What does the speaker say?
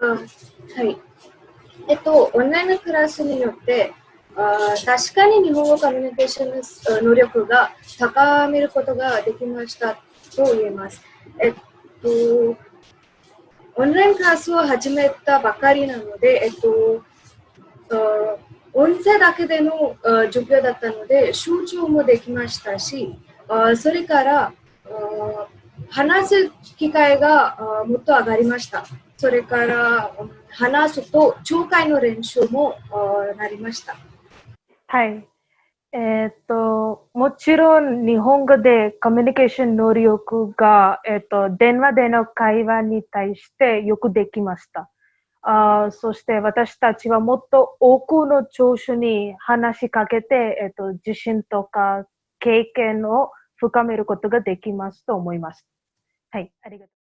あはい。えっと、オンラインのクラスによって、あ確かに日本語コミュニケーションの能力が高めることができましたと言えます。えっと、オンラインクラスを始めたばかりなので、えっと、音声だけでの授業だったので、集中もできましたし、あそれから話す機会がもっと上がりました。それから話すと聴解の練習もなりました。はい。えー、っと、もちろん日本語でコミュニケーション能力が、えー、っと、電話での会話に対してよくできました。あそして私たちはもっと多くの聴取に話しかけて、えっと、自信とか経験を深めることができますと思います。はい、ありがとう。